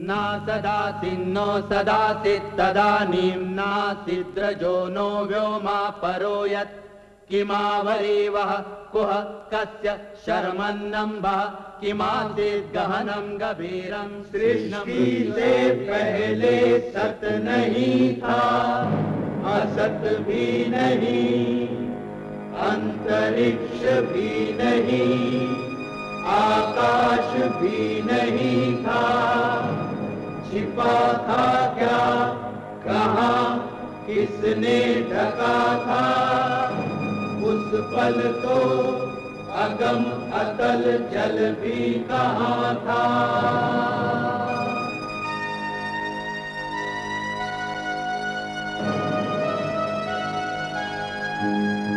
न सदासि नो सदासि तदानीं नासिद्रजो नो व्योमा परो यत्। किमावरीवः कुह कस्य शर्मन्नम्बः किमासीत् गहनं गभीरं सृष्टि पहले सत नहीं था, असत भी नहीं, अंतरिक्ष भी नहीं, आकाश भी नहीं था। छिपा था क्या? कहा? किसने ढका था? उस पल तो अगम अतल जल भी कहा था?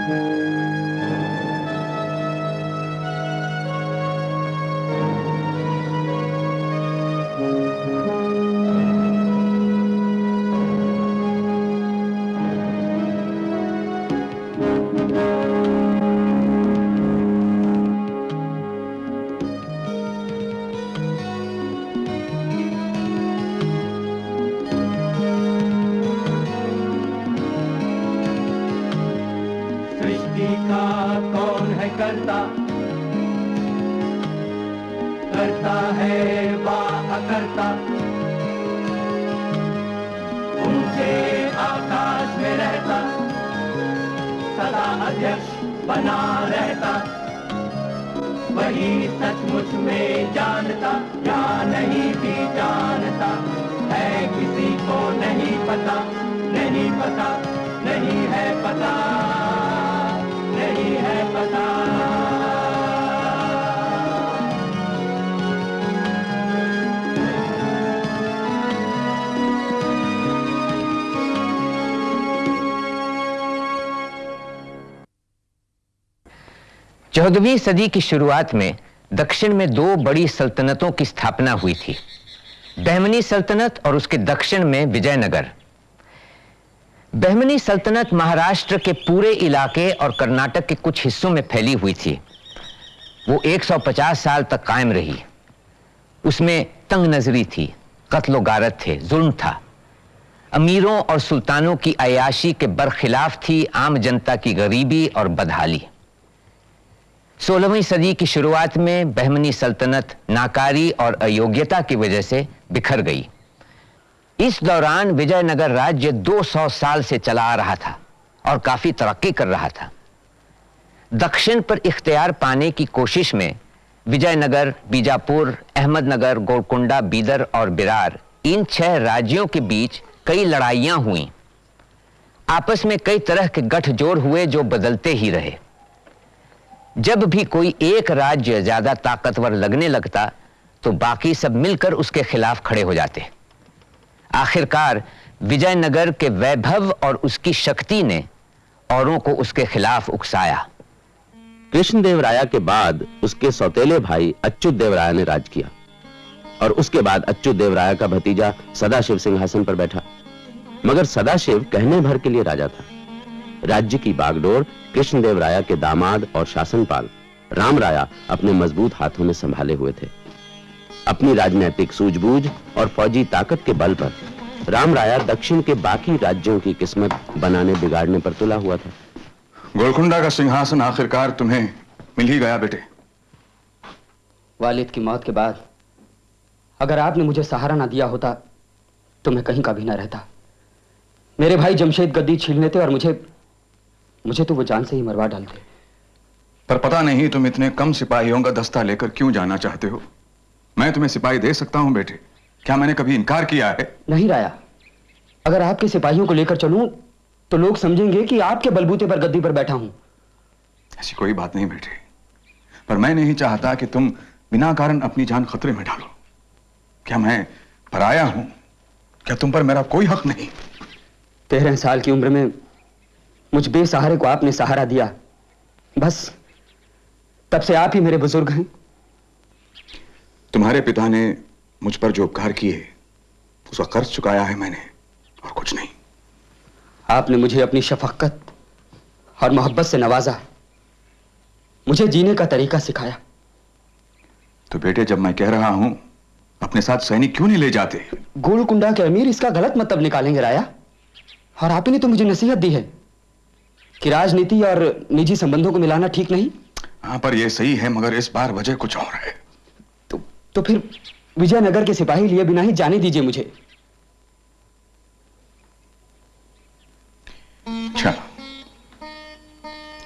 सृष्टि सदा बना रहता। वही सचमुच में जानता, या नहीं भी जानता। है किसी को नहीं पता नहीं पता, नहीं है पता, नहीं है पता। चौदहवीं सदी की शुरुआत में दक्षिण में दो बड़ी सल्तनतों की स्थापना हुई थी। बहमनी सल्तनत और उसके दक्षिण में विजयनगर। बहमनी सल्तनत महाराष्ट्र के पूरे इलाके और कर्नाटक के कुछ हिस्सों में फैली हुई थी। वो 150 साल तक कायम रही। उसमें तंग नजरी थी कत्लो गारत थे, जुल्म था। अमीरों और सुल्तानों की अयाशी के बरखिलाफ थी आम जनता की गरीबी और बदहाली। सोलहवीं सदी की शुरुआत में बहमनी सल्तनत नाकारी और अयोग्यता की वजह से बिखर गई। इस दौरान विजयनगर राज्य 200 साल से चला आ रहा था और काफ़ी तरक्की कर रहा था। दक्षिण पर इख्तियार पाने की कोशिश में विजयनगर, बीजापुर, अहमदनगर, गोलकुंडा, बीदर और बिरार इन छह राज्यों के बीच कई लड़ाइयाँ हुई। आपस में कई तरह के गठजोड़ हुए जो बदलते ही रहे। जब भी कोई एक राज्य ज़्यादा ताकतवर लगने लगता तो बाकी सब मिलकर उसके खिलाफ खड़े हो जाते आखिरकार विजयनगर के वैभव और उसकी शक्ति ने औरों को उसके खिलाफ उकसाया। कृष्णदेव राया के बाद उसके सौतेले भाई अच्युत देव राया ने राज किया। और उसके बाद अच्युत देव राया का भतीजा सदाशिव सिंहासन पर बैठा। मगर सदाशिव कहने भर के लिए राजा था। राज्य की बागडोर कृष्णदेव राया के दामाद और शासनपाल राम राया अपने मज़बूत हाथों में संभाले हुए थे। अपनी राजनीतिक सूझबूझ और फौजी ताकत के बल पर राम राया दक्षिण के बाकी राज्यों की किस्मत बनाने बिगाड़ने पर तुला हुआ था। गोलकुंडा का सिंहासन आखिरकार तुम्हें मिल ही गया बेटे। वालिद की मौत के बाद अगर आपने मुझे सहारा ना दिया होता तो मैं कहीं का भी ना रहता। मेरे भाई जमशेद गद्दी छीन लेते और मुझे मुझे तो वो जान से ही मरवा डालते। पर पता नहीं तुम इतने कम सिपाहियों का दस्ता लेकर क्यों जाना चाहते हो। मैं तुम्हें सिपाही दे सकता हूँ बेटे। क्या मैंने कभी इनकार किया है? नहीं राया। अगर आपके सिपाहियों को लेकर चलूँ तो लोग समझेंगे कि आपके बलबूते पर गद्दी पर बैठा हूँ। ऐसी कोई बात नहीं बेटे। पर मैं नहीं चाहता कि तुम बिना कारण अपनी जान खतरे में डालो। क्या मैं पराया हूँ? क्या तुम पर मेरा कोई हक नहीं? तेरह साल की उम्र में मुझ बेसहारे को आपने सहारा दिया। बस तब से आप ही मेरे बुज़ुर्ग हैं। तुम्हारे पिता ने मुझ पर जो उपकार किए उसका कर्ज चुकाया है मैंने और कुछ नहीं। आपने मुझे अपनी शफकत और मोहब्बत से नवाजा। मुझे जीने का तरीका सिखाया। तो बेटे जब मैं कह रहा हूँ अपने साथ सैनिक क्यों नहीं ले जाते? गोलकुंडा के अमीर इसका गलत मतलब निकालेंगे राया। और आप ही ने तो मुझे नसीहत दी है। कि राजनीति और निजी संबंधों को मिलाना ठीक नहीं? हाँ पर यह सही है मगर इस बार वजह कुछ और है। तो तो फिर विजयनगर के सिपाही लिए बिना ही जाने दीजिए मुझे। अच्छा।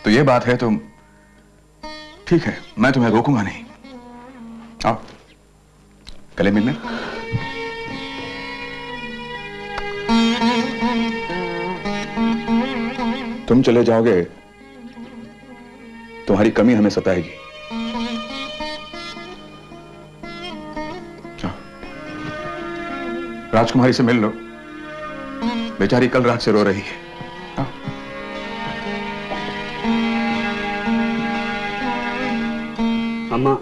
तो ये बात है तो ठीक है मैं तुम्हें रोकूँगा नहीं। आओ गले मिलने तुम चले जाओगे, तुम्हारी कमी हमें सताएगी। राजकुमारी से मिल लो। बेचारी कल रात से रो रही है। अम्मा,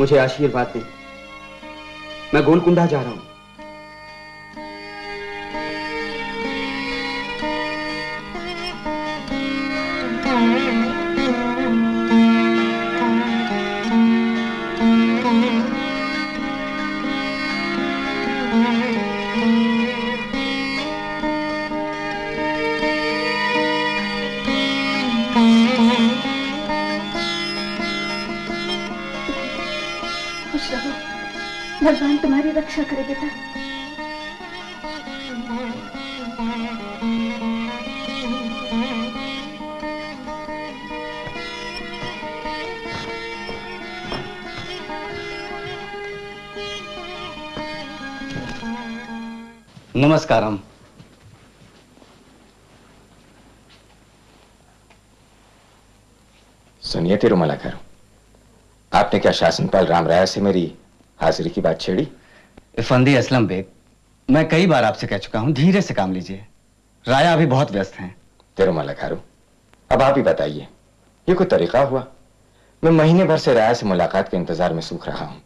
मुझे आशीर्वाद दें। मैं गोलकुंडा जा रहा हूँ। भगवान तुम्हारी रक्षा करे बेटा। नमस्कारम। सुनिए तिरुमला करो आपने क्या शासनपाल राम राय से मेरी हाजिरी की बात छेड़ी। इफंदी असलम बेग मैं कई बार आपसे कह चुका हूँ धीरे से काम लीजिए। राया अभी बहुत व्यस्त हैं। तिरुमला खारू अब आप ही बताइए ये कोई तरीका हुआ? मैं महीने भर से राया से मुलाकात के इंतज़ार में सूख रहा हूँ।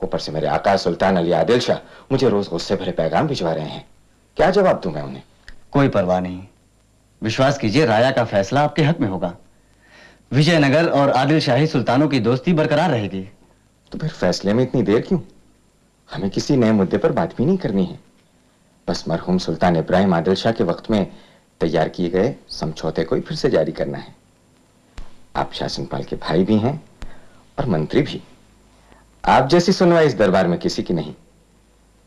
ऊपर से मेरे आका सुल्तान अली आदिल शाह मुझे रोज गुस्से भरे पैगाम भिजवा रहे हैं। क्या जवाब दूँ मैं उन्हें? कोई परवाह नहीं। विश्वास कीजिए राया का फैसला आपके हक में होगा। विजयनगर और आदिल शाही सुल्तानों की दोस्ती बरकरार रहेगी। तो फिर फैसले में इतनी देर क्यों? हमें किसी नए मुद्दे पर बात भी नहीं करनी है। बस मरहूम सुल्तान इब्राहिम आदिल शाह के वक्त में तैयार किए गए समझौते को ही फिर से जारी करना है। आप शासनपाल के भाई भी हैं और मंत्री भी। आप जैसी सुनवाई इस दरबार में किसी की नहीं।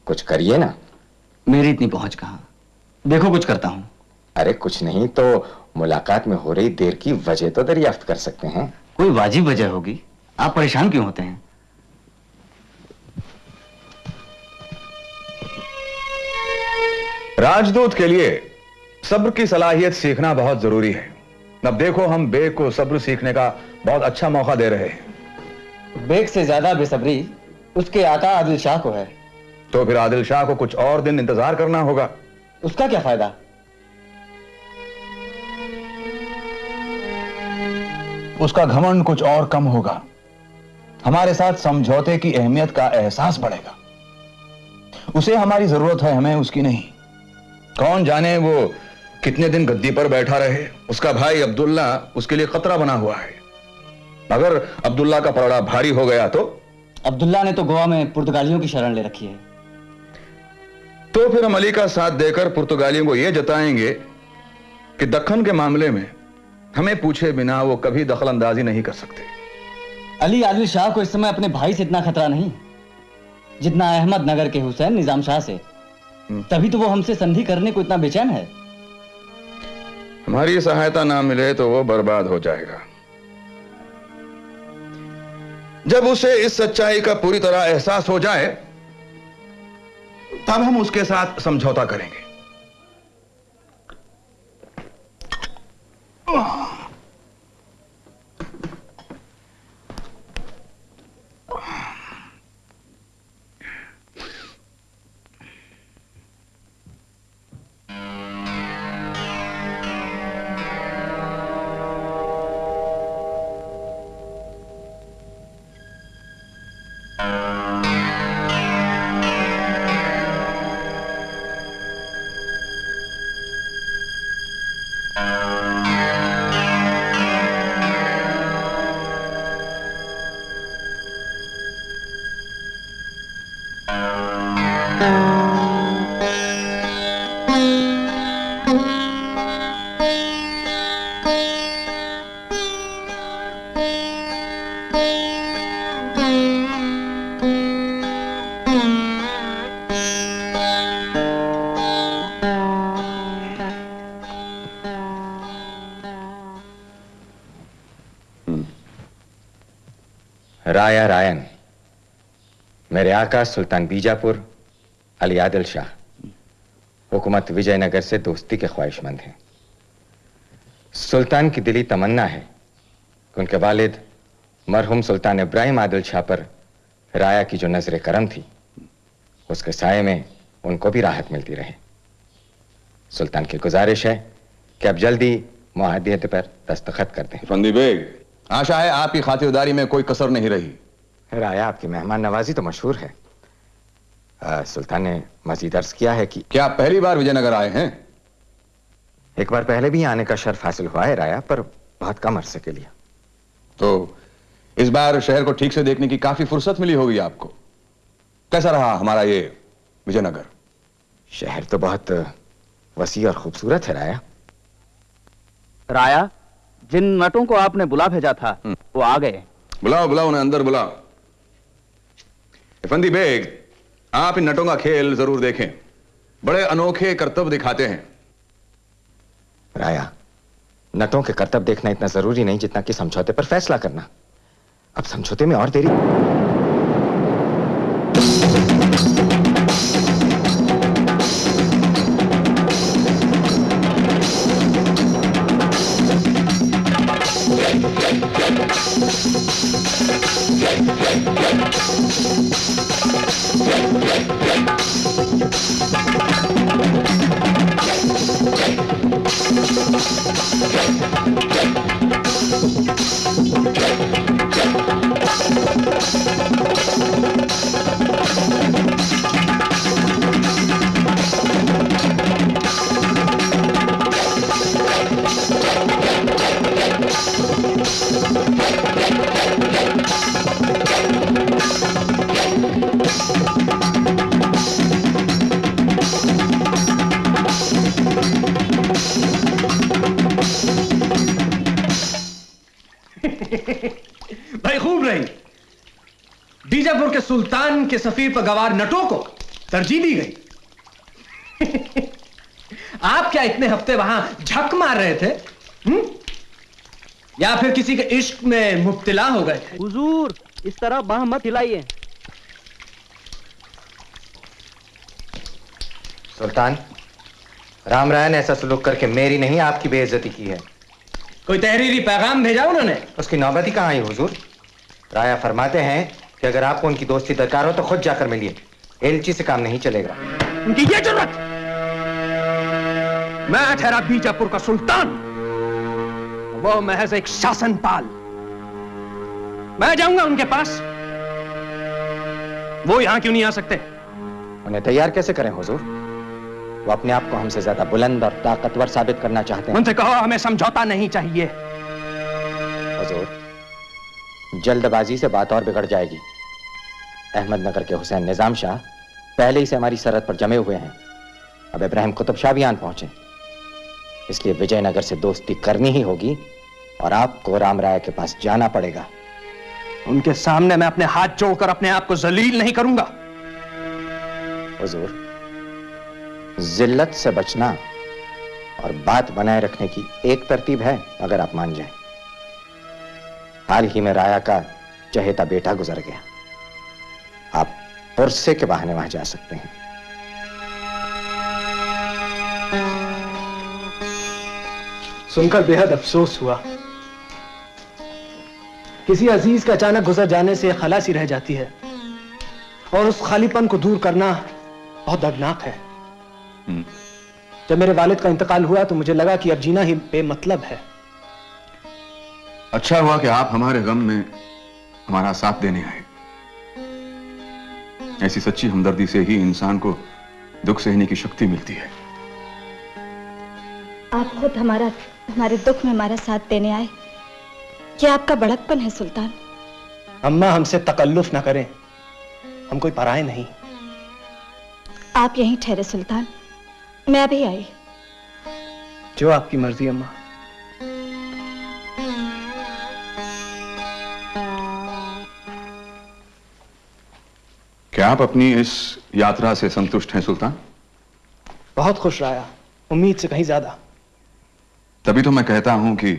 कुछ करिए ना। मेरी इतनी पहुँच कहा? देखो कुछ करता हूँ। अरे कुछ नहीं तो मुलाकात में हो रही देर की वजह तो दरियाफ्त कर सकते हैं। कोई वाजिब वजह होगी? आप परेशान क्यों होते हैं? राजदूत के लिए सब्र की सलाहियत सीखना बहुत ज़रूरी है। अब देखो हम बेग को सब्र सीखने का बहुत अच्छा मौका दे रहे हैं। बेग से ज़्यादा बेसब्री उसके आका आदिल शाह को है। तो फिर आदिल शाह को कुछ और दिन इंतज़ार करना होगा। उसका क्या फ़ायदा? उसका घमंड कुछ और कम होगा। हमारे साथ समझौते की अहमियत का एहसास बढ़ेगा। उसे हमारी ज़रूरत है हमें उसकी नहीं। कौन जाने वो कितने दिन गद्दी पर बैठा रहे? उसका भाई अब्दुल्ला उसके लिए खतरा बना हुआ है। अगर अब्दुल्ला का पलड़ा भारी हो गया तो? अब्दुल्ला ने तो गोवा में पुर्तगालियों की शरण ले रखी है। तो फिर हम अली का साथ देकर पुर्तगालियों को यह जताएँगे कि दखन के मामले में हमें पूछे बिना वो कभी दखल अंदाजी नहीं कर सकते। अली आदिल शाह को इस समय अपने भाई से इतना खतरा नहीं। जितना अहमद नगर के हुसैन निज़ाम शाह से। तभी तो वो हमसे संधि करने को इतना बेचैन है। हमारी सहायता ना मिले तो वो बर्बाद हो जाएगा। जब उसे इस सच्चाई का पूरी तरह एहसास हो जाए, तब हम उसके साथ समझौता करेंगे। राया रायन, मेरे आका सुल्तान बीजापुर, अली आदिल शाह, हुकूमत विजयनगर से दोस्ती के ख्वाहिशमंद हैं। सुल्तान की दिली तमन्ना है कि उनके वालिद मरहूम सुल्तान इब्राहिम आदिल शाह पर राया की जो नज़र करम थी, उसके साय में उनको भी राहत मिलती रहे। सुल्तान की गुजारिश है कि अब जल्दी मुआहदियत पर दस्तखत कर दें। फंदी बेग आशा है आपकी खातिरदारी में कोई कसर नहीं रही। राया आपकी मेहमान नवाजी तो मशहूर है। आ, सुल्तान ने मजीद अर्ज़ किया है कि क्या पहली बार विजयनगर आए हैं? एक बार पहले भी आने का शर्फ हासिल हुआ है राया पर बहुत कम अरसे के लिए। तो इस बार शहर को ठीक से देखने की काफ़ी फुर्सत मिली होगी आपको। कैसा रहा हमारा ये विजयनगर? शहर तो बहुत वसी और खूबसूरत है राया। राया जिन नटों को आपने बुला भेजा था वो आ गए। बुलाओ बुलाओ उन्हें अंदर बुलाओ। फंदी बेग आप इन नटों का खेल ज़रूर देखें। बड़े अनोखे कर्तव्य दिखाते हैं। राया नटों के कर्तव्य देखना इतना ज़रूरी नहीं जितना कि समझौते पर फैसला करना। अब समझौते में और देरी। के सफीर पर गवार नटों को तरजीह दी गई। आप क्या इतने हफ़्ते वहाँ झक मार रहे थे? हुँ? या फिर किसी के इश्क में मुब्तला हो गए थे? हुजूर इस तरह बाह मत हिलाइए। सुल्तान राम राय ने ऐसा सलूक करके मेरी नहीं आपकी बेइज्जती की है। कोई तहरीरी पैगाम भेजा उन्होंने? उसकी नौबत ही कहाँ आई हुजूर? राया फरमाते हैं कि अगर आपको उनकी दोस्ती दरकार हो तो खुद जाकर मिलिए। एलची से काम नहीं चलेगा। उनकी ये ज़रूरत। मैं ठहरा बीजापुर का सुल्तान। वो महज एक शासनपाल। मैं जाऊँगा उनके पास। वो यहाँ क्यों नहीं आ सकते? उन्हें तैयार कैसे करें हुजूर? वो अपने आप को हमसे ज़्यादा बुलंद और ताकतवर साबित करना चाहते हैं। उनसे कहो हमें समझौता नहीं चाहिए। हुजूर जल्दबाजी से बात और बिगड़ जाएगी। अहमदनगर के हुसैन निज़ाम शाह पहले ही से हमारी सरहद पर जमे हुए हैं। अब इब्राहिम कुतुब शाह भी आन पहुँचे। इसलिए विजयनगर से दोस्ती करनी ही होगी और आपको राम राय के पास जाना पड़ेगा। उनके सामने मैं अपने हाथ जोड़कर अपने आप को जलील नहीं करूँगा। हुजूर जिल्लत से बचना और बात बनाए रखने की एक तरतीब है अगर आप मान जाएँ। हाल ही में राया का चहेता बेटा गुजर गया। आप पुरसे के बहाने वहाँ जा सकते हैं। सुनकर बेहद अफसोस हुआ। किसी अज़ीज़ का अचानक गुजर जाने से खलासी रह जाती है और उस खालीपन को दूर करना बहुत दर्दनाक है। जब मेरे वालिद का इंतकाल हुआ तो मुझे लगा कि अब जीना ही बेमतलब है। अच्छा हुआ कि आप हमारे गम में हमारा साथ देने आए। ऐसी सच्ची हमदर्दी से ही इंसान को दुख सहने की शक्ति मिलती है। आप खुद हमारा हमारे दुख में हमारा साथ देने आए। ये आपका बड़कपन है सुल्तान। अम्मा हमसे तकल्लुफ ना करें। हम कोई पराए नहीं। आप यहीं ठहरे सुल्तान। मैं अभी आई। जो आपकी मर्ज़ी अम्मा। आप अपनी इस यात्रा से संतुष्ट हैं सुल्तान? बहुत खुश रहा उम्मीद से कहीं ज़्यादा। तभी तो मैं कहता हूँ कि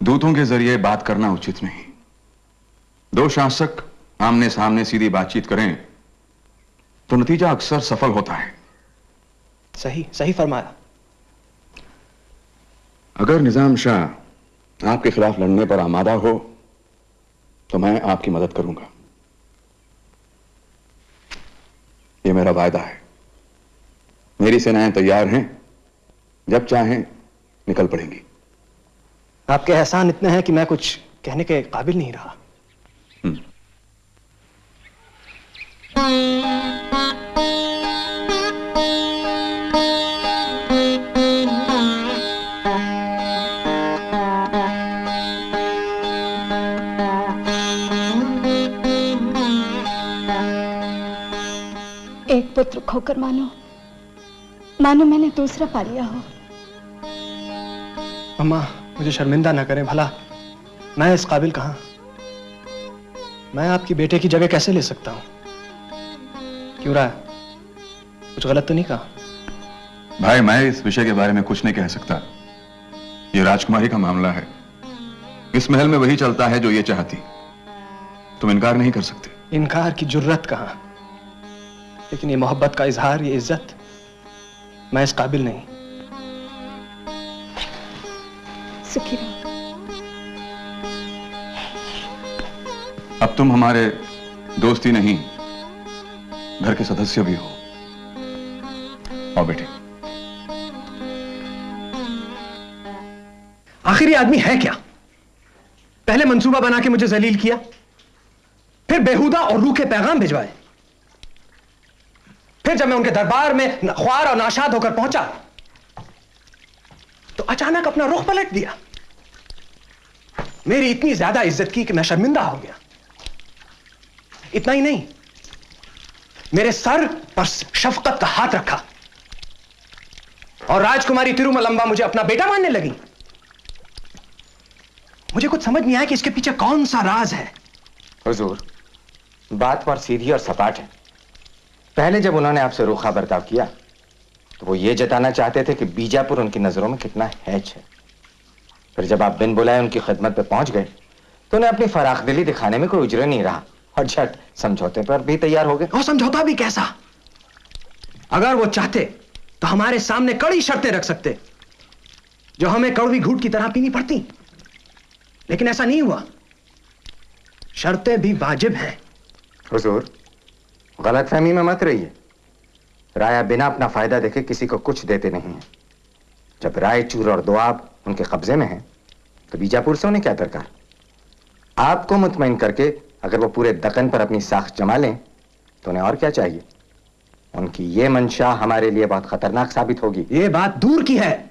दूतों के ज़रिए बात करना उचित नहीं। दो शासक आमने सामने सीधी बातचीत करें तो नतीजा अक्सर सफल होता है। सही सही फरमाया। अगर निज़ाम शाह आपके खिलाफ लड़ने पर आमादा हो तो मैं आपकी मदद करूँगा। यह मेरा वायदा है। मेरी सेनाएँ तैयार हैं। जब चाहें निकल पड़ेंगी। आपके एहसान इतने हैं कि मैं कुछ कहने के काबिल नहीं रहा। पुत्र खोकर मानो। मानो मैंने दूसरा पा लिया हो। अम्मा मुझे शर्मिंदा ना करें भला। मैं इस काबिल कहाँ? मैं आपकी बेटे की जगह कैसे ले सकता हूँ? क्यों रहा कुछ गलत तो नहीं कहा? भाई मैं इस विषय के बारे में कुछ नहीं कह सकता। यह राजकुमारी का मामला है। इस महल में वही चलता है जो ये चाहती। तुम इनकार नहीं कर सकते। इनकार की ज़रूरत कहाँ? लेकिन ये मोहब्बत का इजहार ये इज़्ज़त मैं इस काबिल नहीं। सुखी रहो। अब तुम हमारे दोस्ती नहीं घर के सदस्य भी हो। और बेटे। आखिर ये आदमी है क्या? पहले मंसूबा बना के मुझे जलील किया फिर बेहुदा और रूखे पैगाम भिजवाए। फिर जब मैं उनके दरबार में ख्वार और नाशाद होकर पहुँचा तो अचानक अपना रुख पलट दिया। मेरी इतनी ज़्यादा इज़्ज़त की कि मैं शर्मिंदा हो गया। इतना ही नहीं, मेरे सर पर शफकत का हाथ रखा और राजकुमारी तिरुमलंबा मुझे अपना बेटा मानने लगी। मुझे कुछ समझ नहीं आया कि इसके पीछे कौन सा राज है। हुजूर, बात पर सीधी और सपाट है। पहले जब उन्होंने आपसे रूखा बर्ताव किया तो वो ये जताना चाहते थे कि बीजापुर उनकी नज़रों में कितना हैच है। फिर जब आप बिन बुलाए उनकी खिदमत पे पहुँच गए तो उन्हें अपनी फराख दिली दिखाने में कोई उजरे नहीं रहा और झट समझौते पर भी तैयार हो गए। और समझौता भी कैसा? अगर वो चाहते तो हमारे सामने कड़ी शर्तें रख सकते जो हमें कड़वी घूट की तरह पीनी पड़ती। लेकिन ऐसा नहीं हुआ। शर्तें भी वाजिब हैं। हुजूर गलत फहमी में मत रहिए। राया बिना अपना फ़ायदा देखे किसी को कुछ देते नहीं है। जब रायचूर और दुआब उनके कब्जे में है तो बीजापुर से उन्हें क्या दरकार? आपको मुतमिन करके अगर वो पूरे दकन पर अपनी साख जमा लें तो उन्हें और क्या चाहिए? उनकी ये मंशा हमारे लिए बहुत खतरनाक साबित होगी। ये बात दूर की है।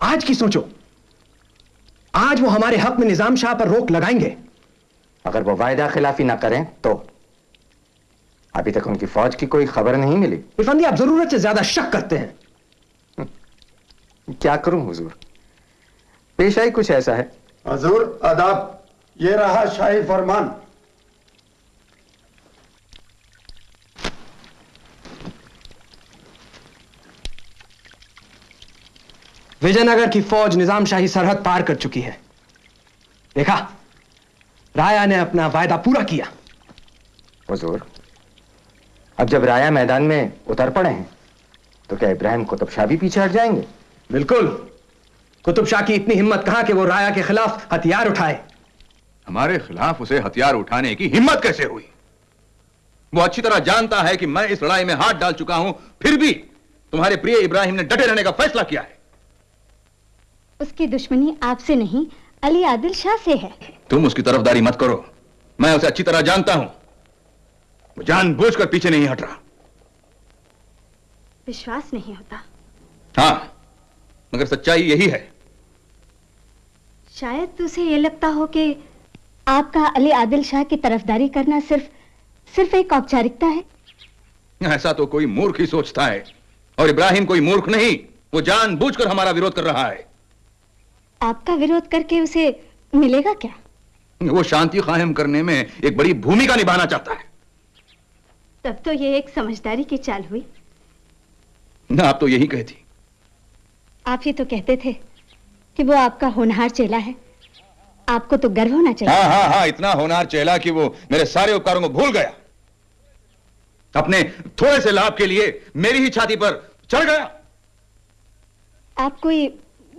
आज की सोचो। आज वो हमारे हक में निज़ाम शाह पर रोक लगाएँगे। अगर वो वायदा खिलाफी ना करें तो अभी तक उनकी फौज की कोई खबर नहीं मिली। इरफान आप ज़रूरत से ज़्यादा शक करते हैं। क्या करूँ हुजूर? पेशा ही कुछ ऐसा है। हजूर अदाब ये रहा शाही फरमान। विजयनगर की फौज निज़ाम शाही सरहद पार कर चुकी है। देखा राया ने अपना वायदा पूरा किया। हुजूर अब जब राया मैदान में उतर पड़े हैं तो क्या इब्राहिम कुतुब शाह भी पीछे हट जाएँगे? बिल्कुल। कुतुब शाह की इतनी हिम्मत कहाँ कि वो राया के खिलाफ हथियार उठाए? हमारे खिलाफ उसे हथियार उठाने की हिम्मत कैसे हुई? वो अच्छी तरह जानता है कि मैं इस लड़ाई में हाथ डाल चुका हूँ फिर भी तुम्हारे प्रिय इब्राहिम ने डटे रहने का फैसला किया है। उसकी दुश्मनी आपसे नहीं अली आदिल शाह से है। तुम उसकी तरफदारी मत करो। मैं उसे अच्छी तरह जानता हूँ। वो जानबूझकर पीछे नहीं हट रहा। विश्वास नहीं होता। हाँ मगर सच्चाई यही है। शायद तुझे ये लगता हो कि आपका अली आदिल शाह की तरफदारी करना सिर्फ़ सिर्फ़ एक औपचारिकता है। ऐसा तो कोई मूर्ख ही सोचता है और इब्राहिम कोई मूर्ख नहीं वो जानबूझकर हमारा विरोध कर रहा है। आपका विरोध करके उसे मिलेगा क्या? वो शांति कायम करने में एक बड़ी भूमिका निभाना चाहता है। तब तो ये एक समझदारी की चाल हुई। ना आप तो यही कहती। आप ही तो कहते थे कि वो आपका होनहार चेला है। आपको तो गर्व होना चाहिए। हाँ हाँ हाँ इतना होनार चेला कि वो मेरे सारे उपकारों को भूल गया। अपने थोड़े से लाभ के लिए मेरी ही छाती पर चढ़ गया। आप कोई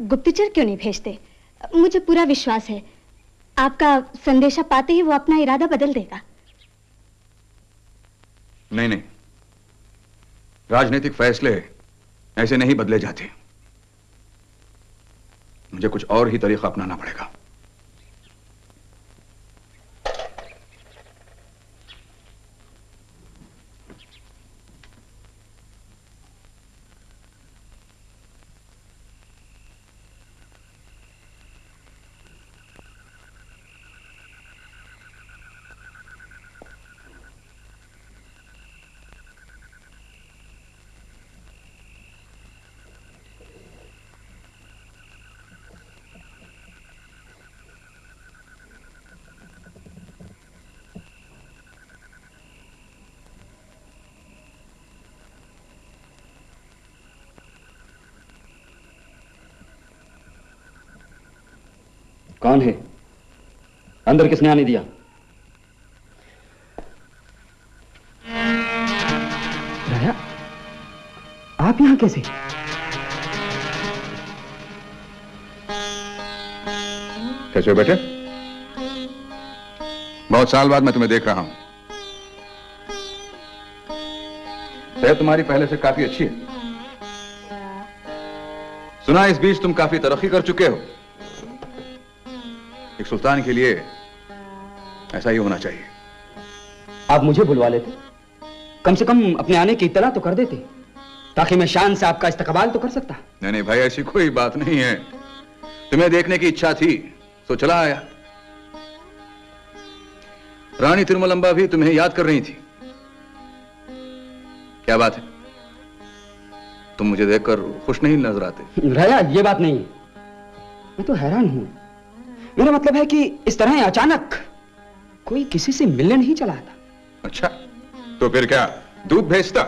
गुप्तचर क्यों नहीं भेजते? मुझे पूरा विश्वास है। आपका संदेशा पाते ही वो अपना इरादा बदल देगा। नहीं नहीं। राजनीतिक फैसले ऐसे नहीं बदले जाते। मुझे कुछ और ही तरीका अपनाना पड़ेगा। कौन है? अंदर किसने आने दिया? राया आप यहाँ कैसे? कैसे बेटे? बहुत साल बाद मैं तुम्हें देख रहा हूँ। सेहत तुम्हारी पहले से काफ़ी अच्छी है। सुना इस बीच तुम काफ़ी तरक्की कर चुके हो। एक सुल्तान के लिए ऐसा ही होना चाहिए। आप मुझे बुलवा लेते? कम से कम अपने आने की इतला तो कर देते ताकि मैं शान से आपका इस्तकबाल तो कर सकता। नहीं नहीं भाई ऐसी कोई बात नहीं है। तुम्हें देखने की इच्छा थी तो चला आया। रानी तिरुमलंबा भी तुम्हें याद कर रही थी। क्या बात है? तुम मुझे देखकर खुश नहीं नज़र आते। राया ये बात नहीं मैं तो हैरान हूँ। मेरा मतलब है कि इस तरह अचानक कोई किसी से मिलने नहीं चला था। अच्छा तो फिर क्या? दूध भेजता?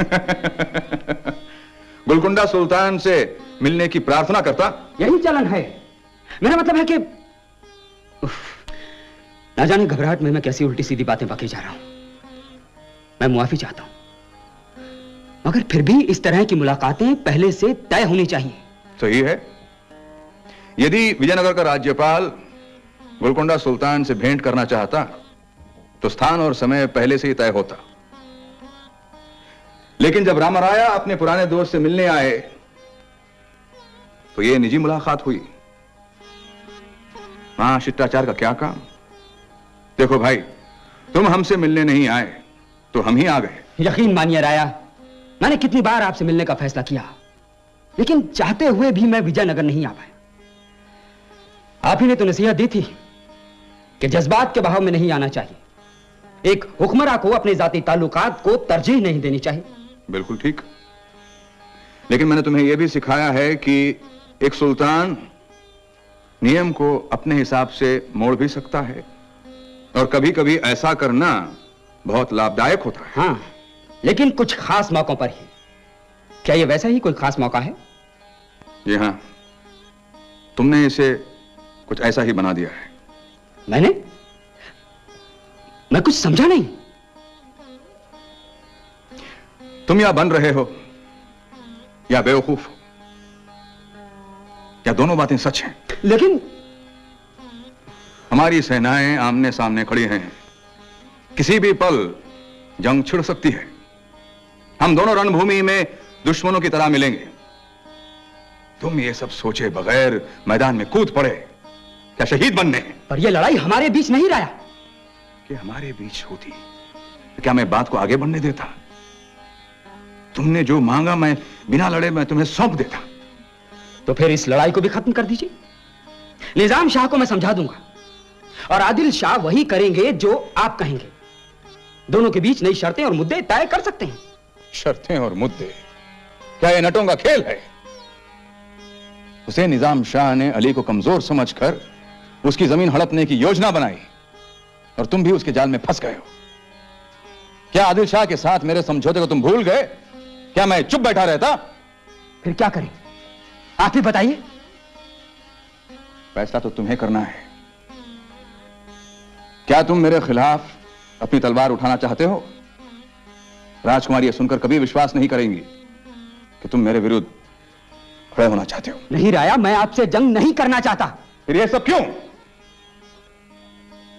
गुलकुंडा सुल्तान से मिलने की प्रार्थना करता? यही चलन है। मेरा मतलब है कि ना जाने घबराहट में मैं कैसी उल्टी सीधी बातें बके जा रहा हूँ। मैं मुआफी चाहता हूँ। मगर फिर भी इस तरह की मुलाकातें पहले से तय होनी चाहिए। सही है। यदि विजयनगर का राज्यपाल गोलकोंडा सुल्तान से भेंट करना चाहता तो स्थान और समय पहले से ही तय होता। लेकिन जब रामराया अपने पुराने दोस्त से मिलने आए तो यह निजी मुलाकात हुई। वहाँ शिष्टाचार का क्या काम? देखो भाई, तुम हमसे मिलने नहीं आए तो हम ही आ गए। यकीन मानिए राया, मैंने कितनी बार आपसे मिलने का फैसला किया, लेकिन चाहते हुए भी मैं विजयनगर नहीं आ पाया। आप ही ने तो नसीहत दी थी कि जज्बात के बहाव में नहीं आना चाहिए। एक हुक्मरा को अपने जाति ताल्लुकात को तरजीह नहीं देनी चाहिए। बिल्कुल ठीक। लेकिन मैंने तुम्हें यह भी सिखाया है कि एक सुल्तान नियम को अपने हिसाब से मोड़ भी सकता है और कभी कभी ऐसा करना बहुत लाभदायक होता है। हाँ लेकिन कुछ खास मौकों पर ही। क्या यह वैसा ही कोई खास मौका है? जी हाँ। तुमने इसे कुछ ऐसा ही बना दिया है। मैंने? मैं कुछ समझा नहीं। तुम या बन रहे हो या बेवकूफ़ हो। या दोनों बातें सच हैं। लेकिन हमारी सेनाएँ आमने सामने खड़ी हैं। किसी भी पल जंग छिड़ सकती है। हम दोनों रणभूमि में दुश्मनों की तरह मिलेंगे। तुम ये सब सोचे बगैर मैदान में कूद पड़े। क्या शहीद बनने? पर यह लड़ाई हमारे बीच नहीं रहा कि हमारे बीच होती। तो क्या मैं बात को आगे बढ़ने देता? तुमने जो मांगा मैं बिना लड़े मैं तुम्हें सौंप देता। तो फिर इस लड़ाई को भी खत्म कर दीजिए। निज़ाम शाह को मैं समझा दूँगा। और आदिल शाह वही करेंगे जो आप कहेंगे। दोनों के बीच नई शर्तें और मुद्दे तय कर सकते हैं। शर्तें और मुद्दे? क्या ये नटों का खेल है? उसे निज़ाम शाह ने अली को कमज़ोर समझकर उसकी ज़मीन हड़पने की योजना बनाई और तुम भी उसके जाल में फंस गए हो। क्या आदिल शाह के साथ मेरे समझौते को तुम भूल गए? क्या मैं चुप बैठा रहता? फिर क्या करें? आप ही बताइए। फैसला तो तुम्हें करना है। क्या तुम मेरे खिलाफ अपनी तलवार उठाना चाहते हो? राजकुमारी यह सुनकर कभी विश्वास नहीं करेंगी कि तुम मेरे विरुद्ध खड़े होना चाहते हो। नहीं राया मैं आपसे जंग नहीं करना चाहता। फिर यह सब क्यों?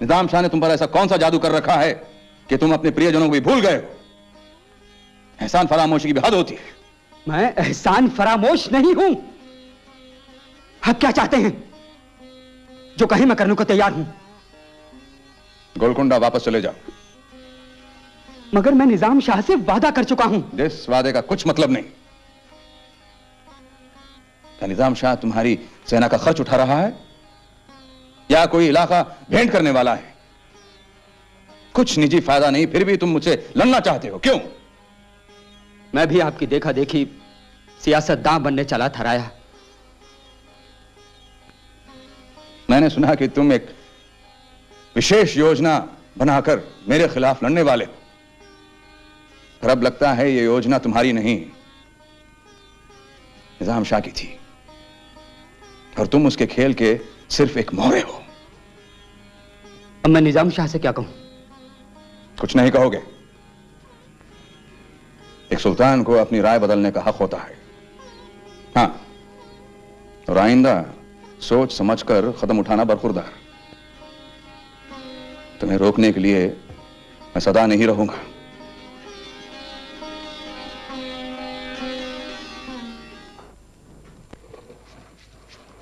निज़ाम शाह ने तुम पर ऐसा कौन सा जादू कर रखा है कि तुम अपने प्रियजनों को भी भूल गए हो? एहसान फरामोशी की भी हद होती है। मैं एहसान फरामोश नहीं हूँ। आप क्या चाहते हैं? जो कहीं मैं करने को तैयार हूँ। गोलकुंडा वापस चले जाओ। मगर मैं निज़ाम शाह से वादा कर चुका हूँ। इस वादे का कुछ मतलब नहीं। क्या निज़ाम शाह तुम्हारी सेना का खर्च उठा रहा है? या कोई इलाका भेंट करने वाला है। कुछ निजी फ़ायदा नहीं फिर भी तुम मुझसे लड़ना चाहते हो। क्यों? मैं भी आपकी देखा देखी सियासतदां बनने चला था राया मैंने सुना कि तुम एक विशेष योजना बनाकर मेरे खिलाफ लड़ने वाले हो। पर अब लगता है यह योजना तुम्हारी नहीं। निज़ाम शाह की थी। और तुम उसके खेल के सिर्फ़ एक मोहरे हो। अब मैं निज़ाम शाह से क्या कहूँ? कुछ नहीं कहोगे। एक सुल्तान को अपनी राय बदलने का हक होता है। हाँ और आइंदा सोच समझकर कदम उठाना बरखुरदार। तुम्हें रोकने के लिए मैं सदा नहीं रहूँगा।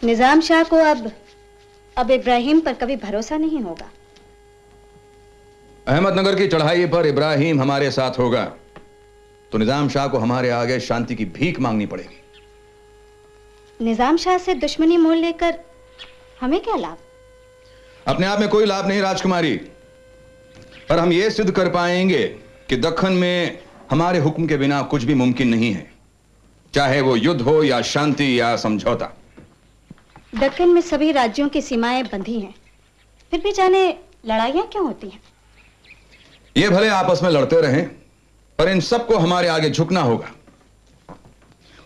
निज़ाम शाह को अब अब इब्राहिम पर कभी भरोसा नहीं होगा। अहमदनगर की चढ़ाई पर इब्राहिम हमारे साथ होगा। तो निज़ाम शाह को हमारे आगे शांति की भीख मांगनी पड़ेगी। निज़ाम शाह से दुश्मनी मोल लेकर हमें क्या लाभ? अपने आप में कोई लाभ नहीं राजकुमारी। पर हम ये सिद्ध कर पाएँगे कि दखन में हमारे हुक्म के बिना कुछ भी मुमकिन नहीं है। चाहे वो युद्ध हो या शांति या समझौता। दक्कन में सभी राज्यों की सीमाएँ बंधी हैं। फिर भी जाने लड़ाइयाँ क्यों होती हैं? ये भले आपस में लड़ते रहें पर इन सबको हमारे आगे झुकना होगा।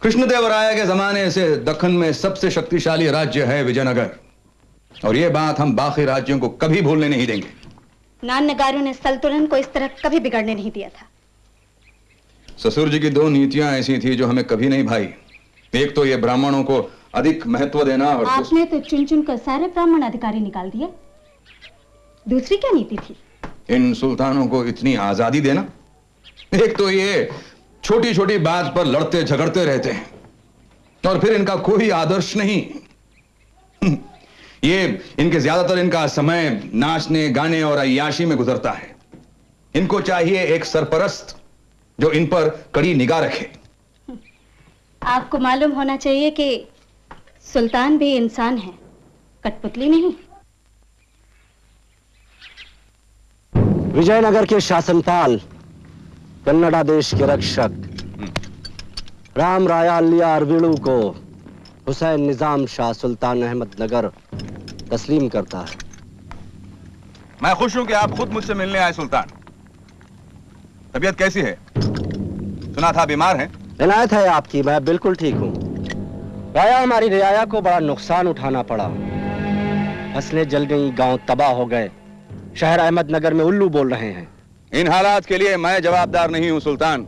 कृष्णदेवराय के जमाने से दखन में सबसे शक्तिशाली राज्य है विजयनगर। और ये बात हम बाकी राज्यों को कभी भूलने नहीं देंगे। नान नगारों ने सल्तुलन को इस तरह कभी बिगड़ने नहीं दिया था। ससुर जी की दो नीतियाँ ऐसी थी जो हमें कभी नहीं भाई। एक तो ये ब्राह्मणों को अधिक महत्व देना और आपने तो चुन चुन कर सारे ब्राह्मण अधिकारी निकाल दिए। दूसरी क्या नीति थी? इन सुल्तानों को इतनी आज़ादी देना? एक तो ये छोटी छोटी बात पर लड़ते झगड़ते रहते हैं और फिर इनका कोई आदर्श नहीं। ये इनके ज़्यादातर इनका समय नाचने गाने और अयाशी में गुजरता है। इनको चाहिए एक सरपरस्त जो इन पर कड़ी निगाह रखे। आपको मालूम होना चाहिए कि सुल्तान भी इंसान है। कठपुतली नहीं। विजयनगर के शासनपाल कन्नड़ा देश के रक्षक। राम राया लिया अरविड़ू को हुसैन निज़ाम शाह सुल्तान अहमद नगर तस्लीम करता है। मैं खुश हूँ कि आप खुद मुझसे मिलने आए सुल्तान। तबीयत कैसी है? सुना था बीमार हैं? इनायत है आपकी मैं बिल्कुल ठीक हूँ। राया हमारी रियाया को बड़ा नुकसान उठाना पड़ा। फ़सलें जल गई गाँव तबाह हो गए। शहर अहमदनगर में उल्लू बोल रहे हैं। इन हालात के लिए मैं जवाबदार नहीं हूँ सुल्तान।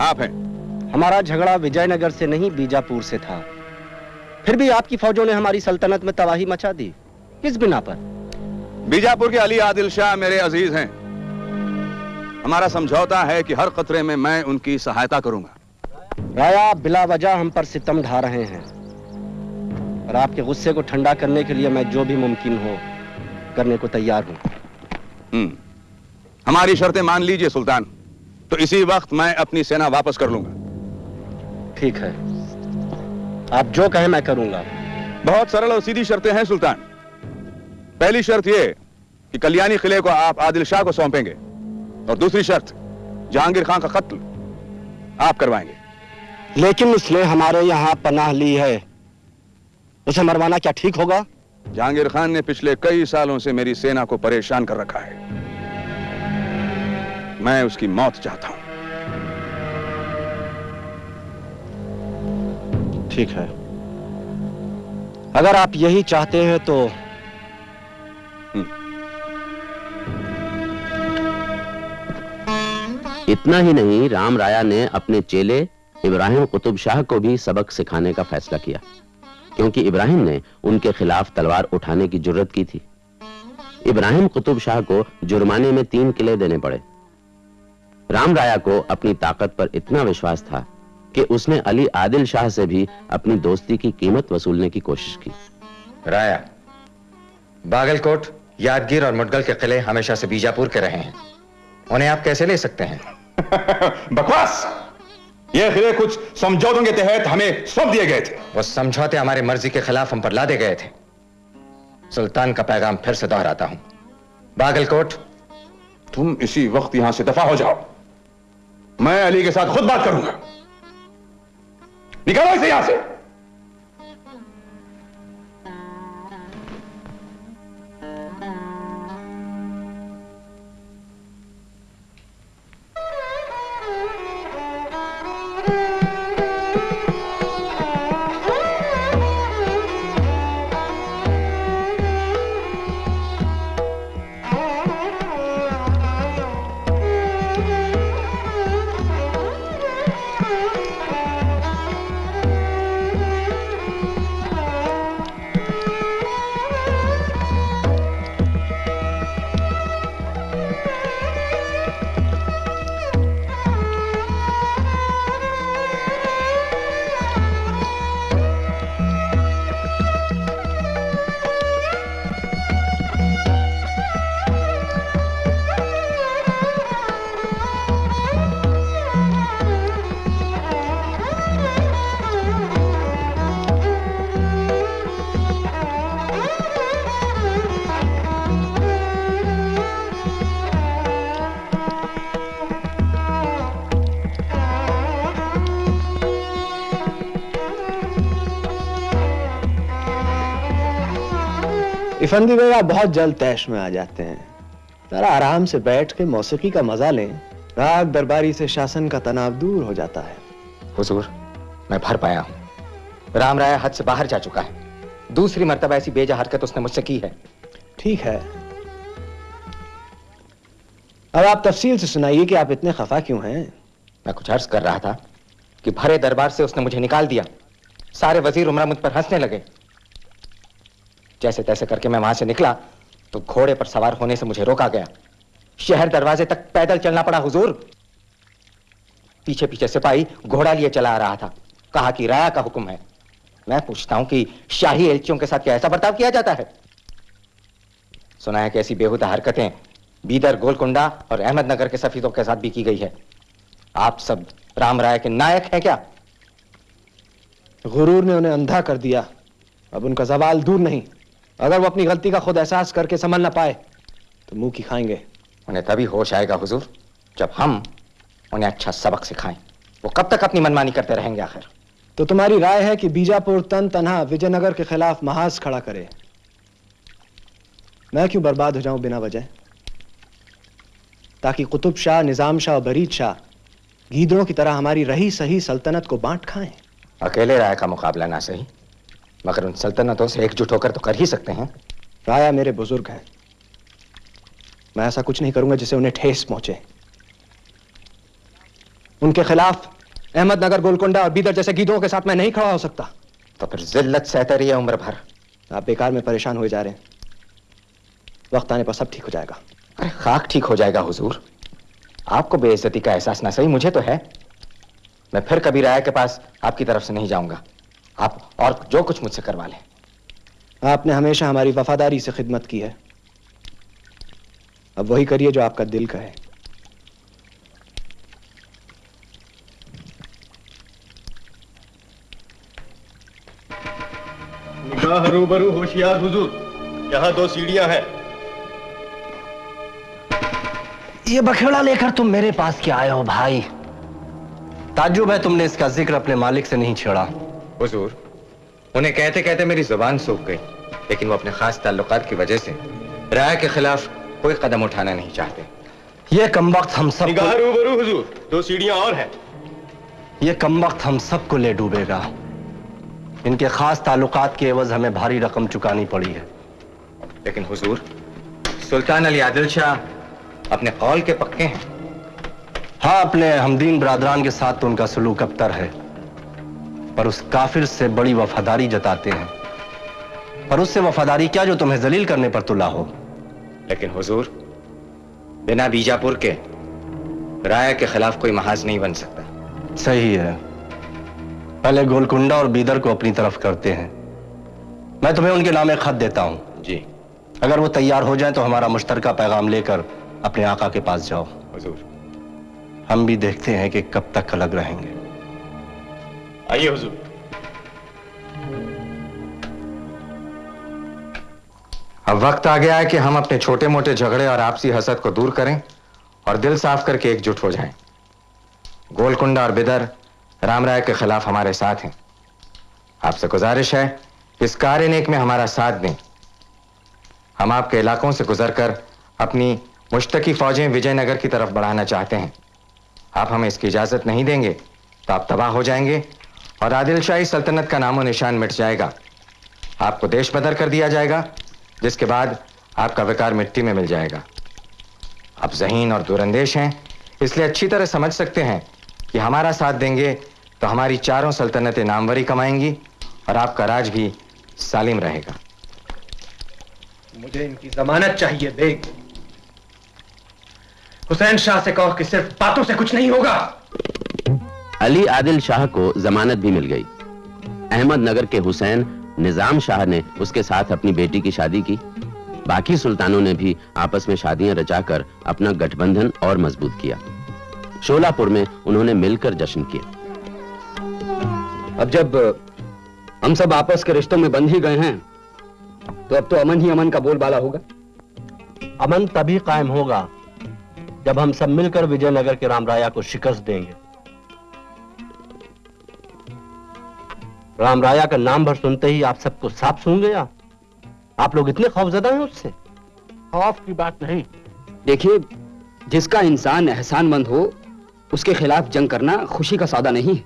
आप हैं। हमारा झगड़ा विजयनगर से नहीं बीजापुर से था। फिर भी आपकी फौजों ने हमारी सल्तनत में तबाही मचा दी। किस बिना पर? बीजापुर के अली आदिल शाह मेरे अज़ीज़ हैं। हमारा समझौता है कि हर खतरे में मैं उनकी सहायता करूँगा। राया बिला वजह हम पर सितम ढा रहे हैं। और आपके गुस्से को ठंडा करने के लिए मैं जो भी मुमकिन हो करने को तैयार हूँ। हम्म। हमारी शर्तें मान लीजिए सुल्तान। तो इसी वक्त मैं अपनी सेना वापस कर लूँगा। ठीक है। आप जो कहें मैं करूँगा। बहुत सरल और सीधी शर्तें हैं सुल्तान। पहली शर्त यह कि कल्याणी किले को आप आदिल शाह को सौंपेंगे। और दूसरी शर्त जहांगीर खान का कत्ल आप करवाएँगे। लेकिन उसने हमारे यहाँ पनाह ली है। उसे मरवाना क्या ठीक होगा? जहांगीर खान ने पिछले कई सालों से मेरी सेना को परेशान कर रखा है। मैं उसकी मौत चाहता हूँ। ठीक है। अगर आप यही चाहते हैं तो इतना ही नहीं राम राया ने अपने चेले इब्राहिम कुतुब शाह को भी सबक सिखाने का फैसला किया क्योंकि इब्राहिम ने उनके खिलाफ तलवार उठाने की ज़रूरत की थी। इब्राहिम कुतुब शाह को जुर्माने में तीन किले देने पड़े। राम राया को अपनी ताकत पर इतना विश्वास था कि उसने अली आदिल शाह से भी अपनी दोस्ती की कीमत वसूलने की कोशिश की। राया बागलकोट यादगीर और मुडगल के किले हमेशा से बीजापुर के रहे हैं। उन्हें आप कैसे ले सकते हैं? बकवास! ये खिले कुछ समझौतों के तहत हमें सौंप दिए गए थे। वो समझौते हमारे मर्ज़ी के खिलाफ हम पर लादे गए थे। सुल्तान का पैगाम फिर से दोहराता हूँ। बागलकोट तुम इसी वक्त यहाँ से दफ़ा हो जाओ। मैं अली के साथ खुद बात करूँगा। निकालो इसे यहाँ से। इफंदी आप बहुत जल्द तैश में आ जाते हैं जरा आराम से बैठ के मौसीकी का मज़ा लें। राग दरबारी से शासन का तनाव दूर हो जाता है। हुजूर मैं भर पाया हूँ। राम राय हद से बाहर जा चुका है। दूसरी मर्तबा ऐसी बेजा हरकत उसने मुझसे की है। ठीक है। अब आप तफसील से सुनाइए कि आप इतने खफा क्यों हैं? मैं कुछ अर्ज़ कर रहा था कि भरे दरबार से उसने मुझे निकाल दिया। सारे वज़ीर उमरा मुझ पर हंसने लगे। जैसे तैसे करके मैं वहाँ से निकला तो घोड़े पर सवार होने से मुझे रोका गया। शहर दरवाजे तक पैदल चलना पड़ा, हुजूर। पीछे पीछे सिपाही घोड़ा लिए चला आ रहा था। कहा कि, राया का हुक्म है। मैं पूछता हूँ कि शाही एलचियों के साथ क्या ऐसा बर्ताव किया जाता है? सुना है कि ऐसी बेहुदा हरकतें बीदर, गोलकुंडा और अहमदनगर के सफीदों के साथ भी की गई है। आप सब राम राय के नायक हैं क्या? गुरूर ने उन्हें अंधा कर दिया। अब उनका जवाल दूर नहीं। अगर वो अपनी गलती का खुद एहसास करके संभल ना पाए तो मुँह की खाएँगे। उन्हें तभी होश आएगा हुजूर जब हम उन्हें अच्छा सबक सिखाएँ। वो कब तक अपनी मनमानी करते रहेंगे आखिर? तो तुम्हारी राय है कि बीजापुर तन तनहा विजयनगर के खिलाफ महाज खड़ा करे। मैं क्यों बर्बाद हो जाऊँ बिना वजह? ताकि कुतुब शाह निज़ाम शाह और बरीद शाह गीदड़ों की तरह हमारी रही सही सल्तनत को बांट खाएँ। अकेले राय का मुकाबला ना सही। मगर उन सल्तनतों से एकजुट होकर तो कर ही सकते हैं। राया मेरे बुज़ुर्ग हैं। मैं ऐसा कुछ नहीं करूँगा जिसे उन्हें ठेस पहुँचे। उनके खिलाफ अहमदनगर गोलकुंडा और बीदर जैसे गीदों के साथ मैं नहीं खड़ा हो सकता। तो फिर जिल्लत सहते रही है उम्र भर। आप बेकार में परेशान हुए जा रहे हैं। वक्त आने पर सब ठीक हो जाएगा। अरे खाक ठीक हो जाएगा हुजूर। आपको बेइज्जती का एहसास ना सही मुझे तो है। मैं फिर कभी राय के पास आपकी तरफ़ से नहीं जाऊँगा। आप और जो कुछ मुझसे करवा लें। आपने हमेशा हमारी वफादारी से खिदमत की है। अब वही करिए जो आपका दिल कहे। निगाह रूबरू होशियार हुजूर। यहाँ दो सीढ़ियाँ हैं। ये बखेड़ा लेकर तुम मेरे पास क्या आए हो भाई? ताजुब है तुमने इसका ज़िक्र अपने मालिक से नहीं छेड़ा। हुजूर उन्हें कहते कहते मेरी ज़ुबान सूख गई लेकिन वो अपने खास ताल्लुकात की वजह से राय के खिलाफ कोई कदम उठाना नहीं चाहते। ये कम वक्त हम सब रूबरू हुजूर। दो सीढ़ियाँ और हैं। ये कम वक्त हम सबको ले डूबेगा। इनके खास ताल्लुकात के एवज हमें भारी रकम चुकानी पड़ी है। लेकिन हुजूर सुल्तान अली आदिल शाह अपने कौल के पक्के हैं। हाँ अपने हमदीन बरादरान के साथ तो उनका सलूक अबतर है। पर उस काफिर से बड़ी वफादारी जताते हैं। पर उससे वफादारी क्या जो तुम्हें जलील करने पर तुला हो? लेकिन हुजूर बिना बीजापुर के राय के खिलाफ कोई महाज नहीं बन सकता। सही है। पहले गोलकुंडा और बीदर को अपनी तरफ़ करते हैं। मैं तुम्हें उनके नाम एक खत देता हूँ। जी। अगर वो तैयार हो जाए तो हमारा मुश्तरका पैगाम लेकर अपने आका के पास जाओ। हुजूर। हम भी देखते हैं कि कब तक अलग रहेंगे। आइए हुजूर। अब वक्त आ गया है कि हम अपने छोटे मोटे झगड़े और आपसी हसद को दूर करें और दिल साफ़ करके एकजुट हो जाएँ। गोलकुंडा और बिदर राम राय के खिलाफ हमारे साथ हैं। आपसे गुजारिश है, इस कार्य नेक में हमारा साथ दें। हम आपके इलाकों से गुजरकर अपनी मुश्तकी फौजें विजयनगर की तरफ़ बढ़ाना चाहते हैं। आप हमें इसकी इजाज़त नहीं देंगे तो आप तबाह हो जाएँगे और आदिल शाही सल्तनत का नामो निशान मिट जाएगा। आपको देश बदर कर दिया जाएगा, जिसके बाद आपका विकार मिट्टी में मिल जाएगा। आप जहीन और दूरंदेश हैं, इसलिए अच्छी तरह समझ सकते हैं कि हमारा साथ देंगे तो हमारी चारों सल्तनतें नामवरी कमाएँगी और आपका राज भी सालिम रहेगा। मुझे इनकी जमानत चाहिए बेग हुसैन शाह से कहो कि सिर्फ़ बातों से कुछ नहीं होगा। अली आदिल शाह को जमानत भी मिल गई। अहमदनगर के हुसैन निज़ाम शाह ने उसके साथ अपनी बेटी की शादी की। बाकी सुल्तानों ने भी आपस में शादियाँ रचाकर अपना गठबंधन और मज़बूत किया। शोलापुर में उन्होंने मिलकर जश्न किया अब जब हम सब आपस के रिश्तों में बंध ही गए हैं तो अब तो अमन ही अमन का बोलबाला होगा। अमन तभी कायम होगा जब हम सब मिलकर विजयनगर के रामराया को शिकस्त देंगे। रामराया का नाम भर सुनते ही आप सबको साफ़ सुन गया। आप लोग इतने खौफजदा हैं उससे। खौफ की बात नहीं। देखिए जिसका इंसान एहसानमंद हो उसके खिलाफ जंग करना खुशी का सौदा नहीं है।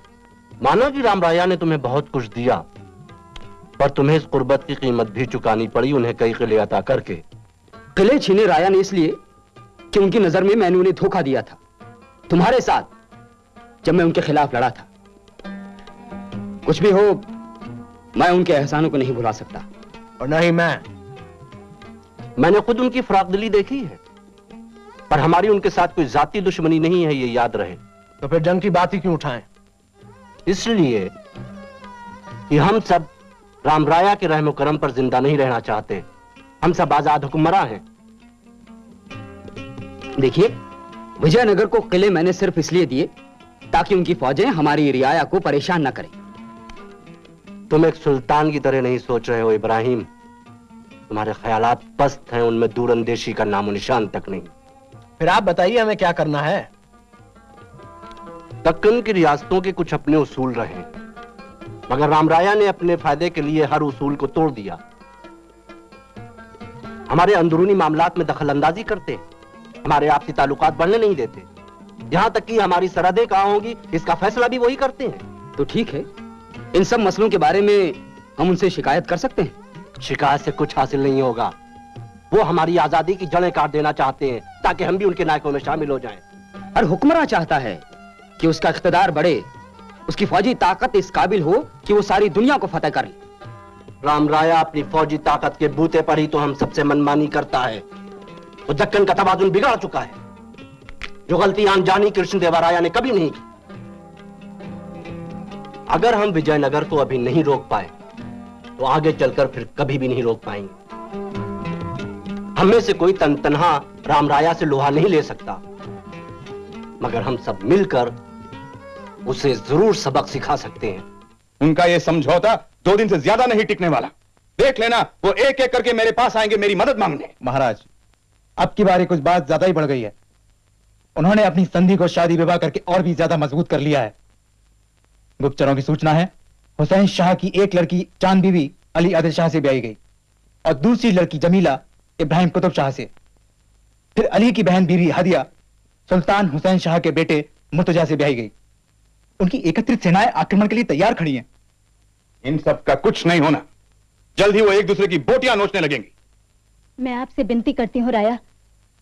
माना कि रामराया ने तुम्हें बहुत कुछ दिया पर तुम्हें इस कुर्बत की कीमत भी चुकानी पड़ी उन्हें कई किले अता करके। किले छीने राया ने इसलिए कि उनकी नज़र में मैंने उन्हें धोखा दिया था। तुम्हारे साथ जब मैं उनके खिलाफ लड़ा था। कुछ भी हो मैं उनके एहसानों को नहीं भुला सकता। और नहीं मैं। मैंने खुद उनकी फराकदिली देखी है पर हमारी उनके साथ कोई जाति दुश्मनी नहीं है ये याद रहे। तो फिर जंग की बात ही क्यों उठाएँ? इसलिए कि हम सब रामराया के रहम करम पर ज़िंदा नहीं रहना चाहते। हम सब आज़ाद हुक्मरां हैं। देखिए विजयनगर को किले मैंने सिर्फ़ इसलिए दिए ताकि उनकी फौजें हमारी रियाया को परेशान न करें। तुम एक सुल्तान की तरह नहीं सोच रहे हो इब्राहिम। तुम्हारे ख्यालात पस्त हैं उनमें दूरंदेशी का नामो निशान तक नहीं। फिर आप बताइए हमें क्या करना है? दक्कन की रियासतों के कुछ अपने उसूल रहे मगर रामराया ने अपने फ़ायदे के लिए हर उसूल को तोड़ दिया। हमारे अंदरूनी मामलात में दखल अंदाजी करते हमारे आपसी ताल्लुकात बढ़ने नहीं देते। यहाँ तक कि हमारी सरहदें कहाँ होगी इसका फैसला भी वही करते हैं। तो ठीक है इन सब मसलों के बारे में हम उनसे शिकायत कर सकते हैं? शिकायत से कुछ हासिल नहीं होगा। वो हमारी आज़ादी की जड़ें काट देना चाहते हैं ताकि हम भी उनके नायकों में शामिल हो जाएँ। और हुक्मरान चाहता है कि उसका इख्तदार बढ़े उसकी फौजी ताकत इस काबिल हो कि वो सारी दुनिया को फतेह करे। राम राया अपनी फौजी ताकत के बूते पर ही तो हम सबसे मनमानी करता है। वो दक्कन का तवाजुन बिगाड़ चुका है। जो गलती अनजानी कृष्ण देवराया ने कभी नहीं की। अगर हम विजयनगर को अभी नहीं रोक पाए तो आगे चलकर फिर कभी भी नहीं रोक पाएँगे। हमें से कोई तन तनहा राम राया से लोहा नहीं ले सकता। मगर हम सब मिलकर उसे ज़रूर सबक सिखा सकते हैं। उनका यह समझौता दो दिन से ज़्यादा नहीं टिकने वाला। देख लेना वो एक एक करके मेरे पास आएँगे मेरी मदद मांगने। महाराज अब की बारी कुछ बात ज़्यादा ही बढ़ गई है। उन्होंने अपनी संधि को शादी विवाह करके और भी ज़्यादा मज़बूत कर लिया है। गुप्तचरों की सूचना है हुसैन शाह की एक लड़की चाँद बीवी अली आदिल शाह से ब्याई गई और दूसरी लड़की जमीला इब्राहिम कुतुब शाह से। फिर अली की बहन बीवी हदिया सुल्तान हुसैन शाह के बेटे मुर्तजा से ब्याई गई। उनकी एकत्रित सेनाएँ आक्रमण के लिए तैयार खड़ी हैं। इन सब का कुछ नहीं होना। जल्द ही वो एक दूसरे की बोटियाँ नोचने लगेंगी। मैं आपसे विनती करती हूँ राया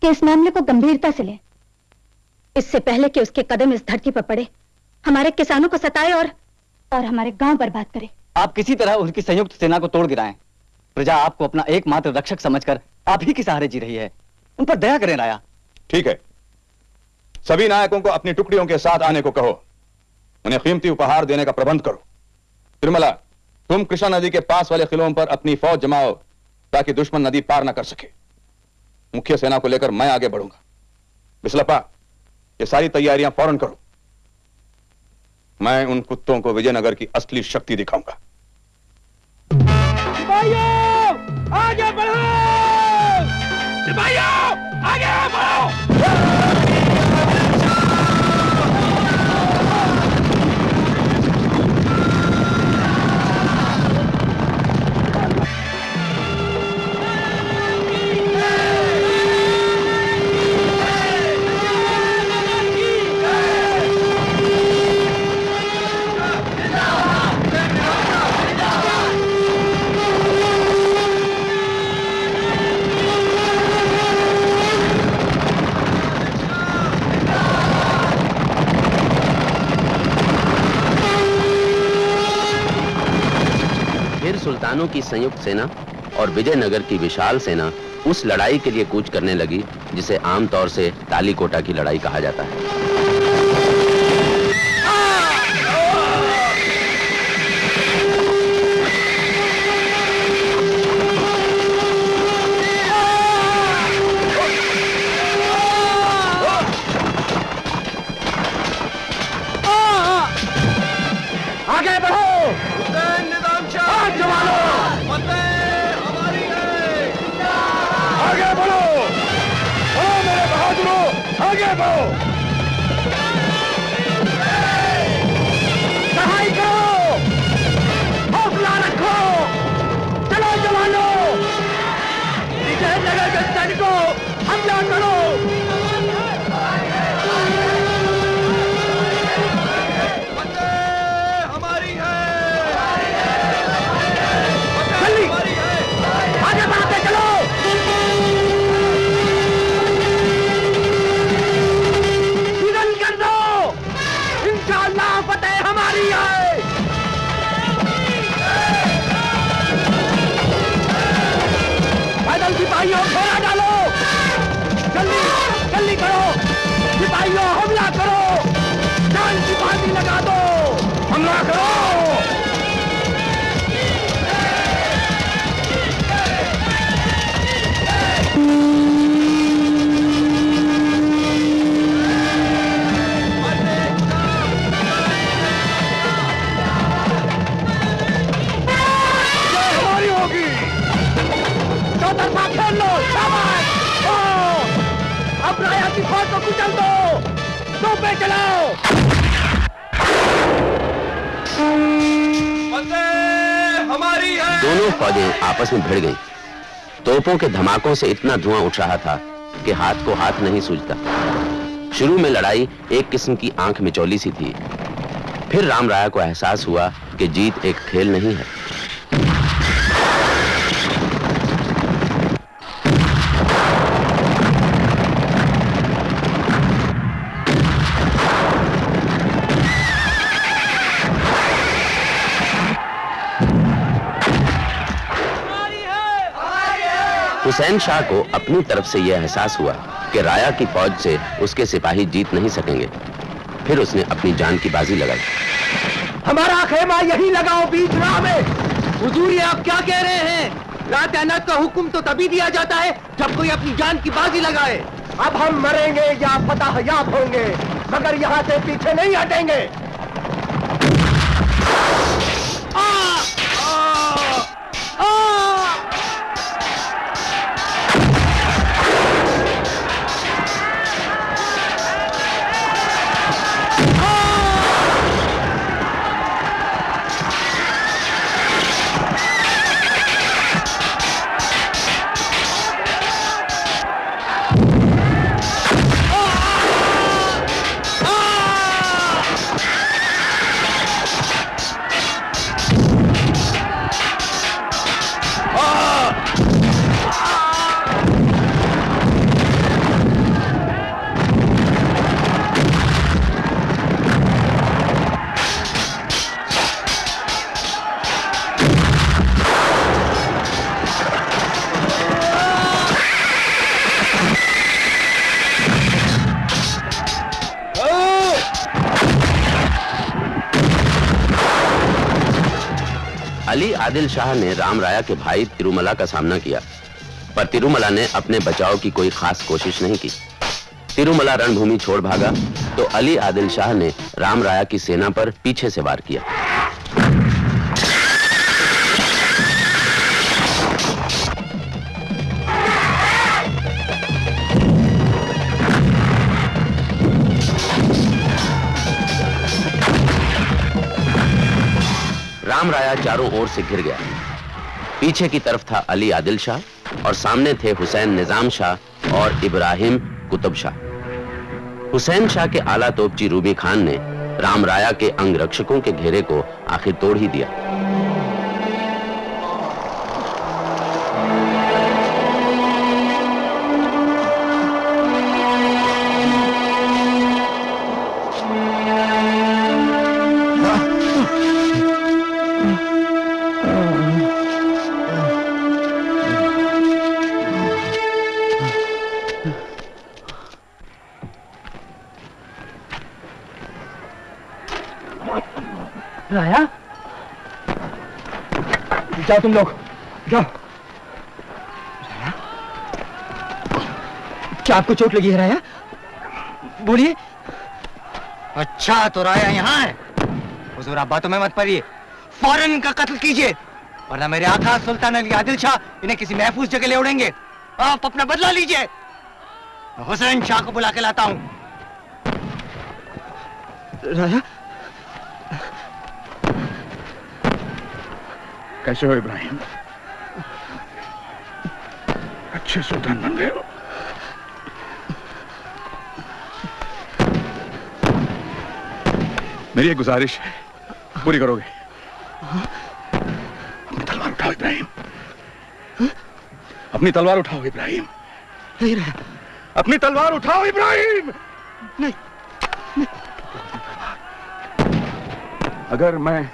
कि इस मामले को गंभीरता से लें। इससे पहले कि उसके कदम इस धरती पर पड़े। हमारे किसानों को सताए और और हमारे गाँव बर्बाद करे। आप किसी तरह उनकी संयुक्त सेना को तोड़ गिराएँ। प्रजा आपको अपना एकमात्र रक्षक समझकर आप ही के सहारे जी रही है। उन पर दया करें राया। ठीक है। सभी नायकों को अपनी टुकड़ियों के साथ आने को कहो। उन्हें कीमती उपहार देने का प्रबंध करो। तिरमला तुम कृष्णा नदी के पास वाले किलों पर अपनी फौज जमाओ ताकि दुश्मन नदी पार न कर सके। मुख्य सेना को लेकर मैं आगे बढ़ूँगा। बिस्लपा ये सारी तैयारियाँ फ़ौरन करो। मैं उन कुत्तों को विजयनगर की असली शक्ति दिखाऊँगा। सिपाहियों, आगे बढ़ो! सिपाहियों, आगे बढ़ो! सुल्तानों की संयुक्त सेना और विजयनगर की विशाल सेना उस लड़ाई के लिए कूच करने लगी, जिसे आमतौर से तालीकोटा की लड़ाई कहा जाता है। आगे बढ़ो। आगे चलाओ। हमारी है। दोनों फौजें आपस में भिड़ गईं। तोपों के धमाकों से इतना धुआँ उठ रहा था कि हाथ को हाथ नहीं सूझता। शुरू में लड़ाई एक किस्म की आँख मिचौली सी थी। फिर राम राया को एहसास हुआ कि जीत एक खेल नहीं है। हुसैन शाह को अपनी तरफ़ से यह एहसास हुआ कि राया की फौज से उसके सिपाही जीत नहीं सकेंगे। फिर उसने अपनी जान की बाजी लगाई। हमारा खेमा यही लगाओ बीच राह में। हुजूर आप क्या कह रहे हैं? रात अनाथ का हुक्म तो तभी दिया जाता है जब कोई अपनी जान की बाजी लगाए। अब हम मरेंगे या फतह याब होंगे, मगर यहाँ से पीछे नहीं हटेंगे। अली आदिल शाह ने राम राया के भाई तिरुमला का सामना किया, पर तिरुमला ने अपने बचाव की कोई खास कोशिश नहीं की। तिरुमला रणभूमि छोड़ भागा तो अली आदिल शाह ने राम राया की सेना पर पीछे से वार किया। राम राया चारों ओर से घिर गया। पीछे की तरफ़ था अली आदिल शाह और सामने थे हुसैन निज़ाम शाह और इब्राहिम कुतुब शाह। हुसैन शाह के आला तोपची रूबी खान ने राम राया के अंगरक्षकों के घेरे को आखिर तोड़ ही दिया। जाओ तुम लोग। जाओ। क्या आपको चोट लगी है राया? बोलिए। अच्छा तो राया यहाँ है। हुजूर आप बातों में मत पड़िए। फ़ौरन इनका कत्ल कीजिए। वरना मेरे आका सुल्तान अली आदिल शाह इन्हें किसी महफूज जगह ले उड़ेंगे। आप अपना बदला लीजिए। हुसैन शाह को बुला के लाता हूँ। राया? कैसे हो इब्राहिम? अच्छे सुल्तान बन गए हो। मेरी एक गुजारिश है पूरी करोगे? अपनी तलवार उठाओ इब्राहिम। अपनी तलवार उठाओ इब्राहिम। नहीं अपनी तलवार उठाओ इब्राहिम। नहीं, नहीं। अगर मैं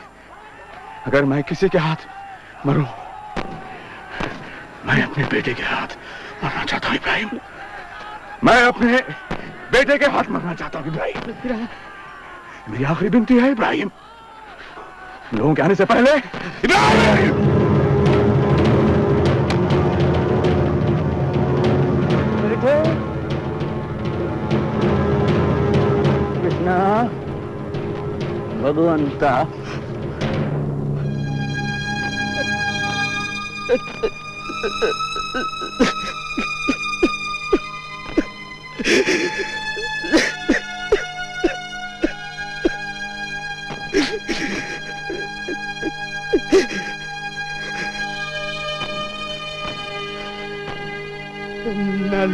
अगर मैं किसी के हाथ मरूं। मैं अपने बेटे के हाथ मरना चाहता हूँ, इब्राहिम। मैं अपने बेटे के हाथ मरना चाहता हूँ, इब्राहिम। मेरी आखिरी बिनती है, इब्राहिम। लोगों के आने से पहले, इब्राहिम! कृष्णा भगवंता Inna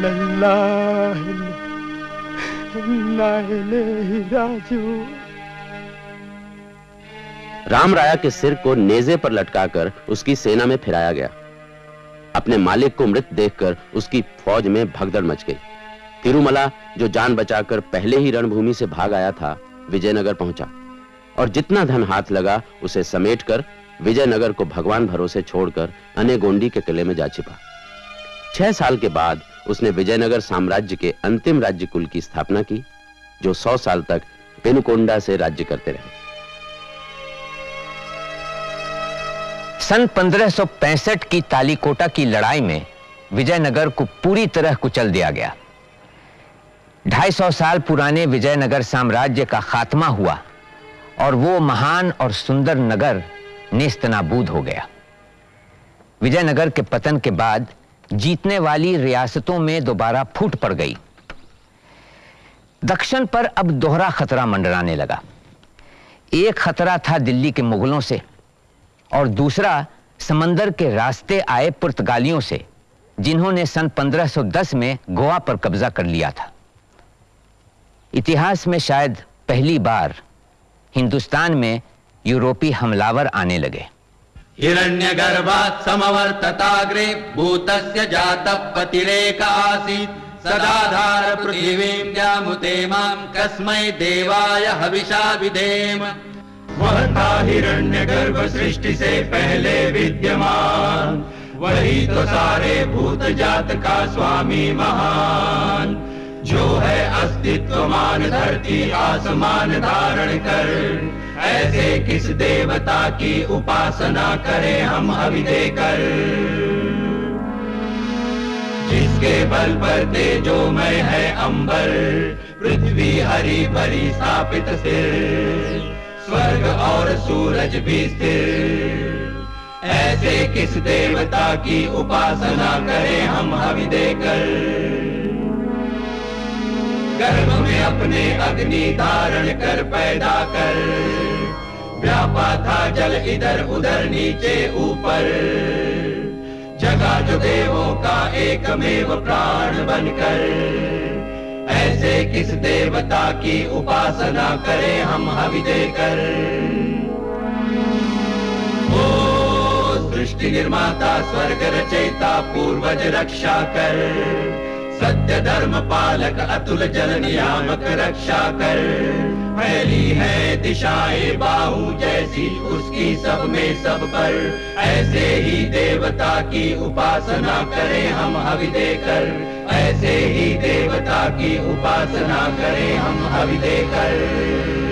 lillahi Inna ilaihi raji'un Ram राया के सिर को नेजे पर लटकाकर उसकी सेना में फिराया गया। अपने मालिक को मृत देखकर उसकी फौज में भगदड़ मच गई। तिरुमला, जो जान बचाकर पहले ही रणभूमि से भाग आया था, विजयनगर पहुँचा और जितना धन हाथ लगा, उसे समेटकर विजयनगर को भगवान भरोसे छोड़कर अनेगोंडी के किले में जा छिपा। छह साल के बाद उसने विजयनगर साम्राज्य के अंतिम राज्य कुल की स्थापना की, जो सौ साल तक पेनुकोंडा से राज्य करते रहे। सन 1565 की तालीकोटा की लड़ाई में विजयनगर को पूरी तरह कुचल दिया गया। 250 साल पुराने विजयनगर साम्राज्य का खात्मा हुआ और वो महान और सुंदर नगर नेस्तनाबूद हो गया। विजयनगर के पतन के बाद जीतने वाली रियासतों में दोबारा फूट पड़ गई। दक्षिण पर अब दोहरा खतरा मंडराने लगा। एक खतरा था दिल्ली के मुगलों से और दूसरा, समंदर के रास्ते आए पुर्तगालियों से, जिन्होंने सन 1510 में गोवा पर कब्जा कर लिया था। इतिहास में शायद पहली बार हिंदुस्तान में यूरोपी हमलावर आने लगे। हिरण्यगर्भात् समवर्तताग्रे भूतस्य जातः पतिरेक आसीत्, सदाधार पृथिवीं जामुते माँ कस्मै देवाय हविषा विधेम। वह था हिरण्य गर्भ सृष्टि से पहले विद्यमान। वही तो सारे भूत जात का स्वामी महान। जो है अस्तित्वमान धरती आसमान धारण कर। ऐसे किस देवता की उपासना करें हम हवि देकर? जिसके बल पर तेजोमय है अंबर, पृथ्वी हरी भरी स्थापित स्थिर स्वर्ग और सूरज भी स्थिर। ऐसे किस देवता की उपासना करें हम हवि देकर? गर्भ में अपने अग्नि धारण कर पैदा कर। व्यापा था जल इधर उधर नीचे ऊपर। जगा जो देवों का एकमेव प्राण बनकर। ऐसे किस देवता की उपासना करें हम हवि देकर ओ सृष्टि निर्माता, स्वर्ग रचयिता, पूर्वज रक्षा कर। सत्य धर्म पालक, अतुल जल नियामक रक्षा कर। फैली है दिशाए बाहू जैसी उसकी सब में सब पर। ऐसे ही देवता की उपासना करें हम हवि देकर ऐसे ही देवता की उपासना करें हम हवि देकर